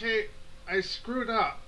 Okay, I screwed up.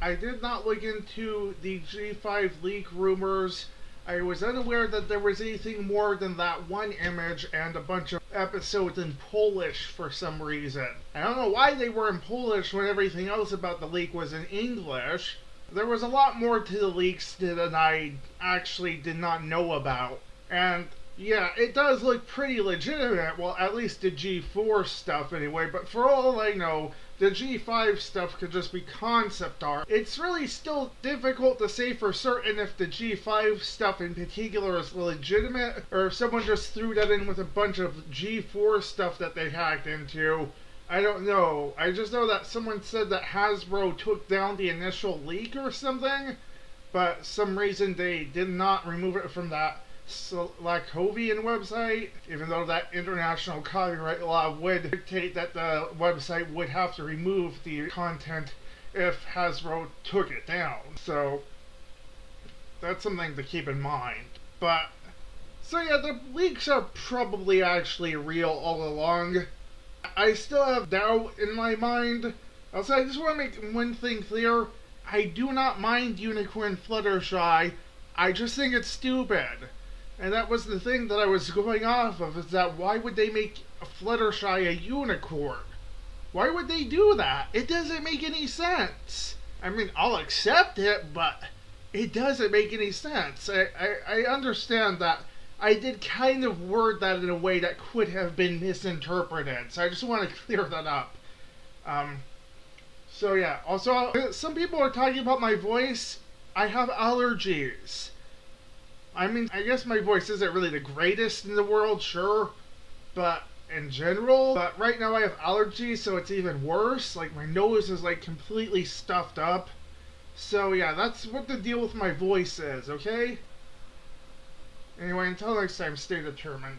I did not look into the G5 leak rumors. I was unaware that there was anything more than that one image and a bunch of episodes in Polish for some reason. I don't know why they were in Polish when everything else about the leak was in English. There was a lot more to the leaks than I actually did not know about. And yeah, it does look pretty legitimate. Well, at least the G4 stuff anyway. But for all I know, the G5 stuff could just be concept art. It's really still difficult to say for certain if the G5 stuff in particular is legitimate or if someone just threw that in with a bunch of G4 stuff that they hacked into. I don't know. I just know that someone said that Hasbro took down the initial leak or something, but some reason they did not remove it from that Slakovian website, even though that international copyright law would dictate that the website would have to remove the content if Hasbro took it down. So that's something to keep in mind. But so yeah, the leaks are probably actually real all along. I still have doubt in my mind. Also, I just want to make one thing clear. I do not mind Unicorn Fluttershy. I just think it's stupid. And that was the thing that I was going off of, is that why would they make Fluttershy a unicorn? Why would they do that? It doesn't make any sense. I mean, I'll accept it, but it doesn't make any sense. I, I, I understand that I did kind of word that in a way that could have been misinterpreted, so I just want to clear that up. Um, so yeah, also, some people are talking about my voice. I have allergies. I mean, I guess my voice isn't really the greatest in the world, sure, but in general, but right now I have allergies, so it's even worse. Like, my nose is, like, completely stuffed up. So, yeah, that's what the deal with my voice is, okay? Anyway, until next time, stay determined.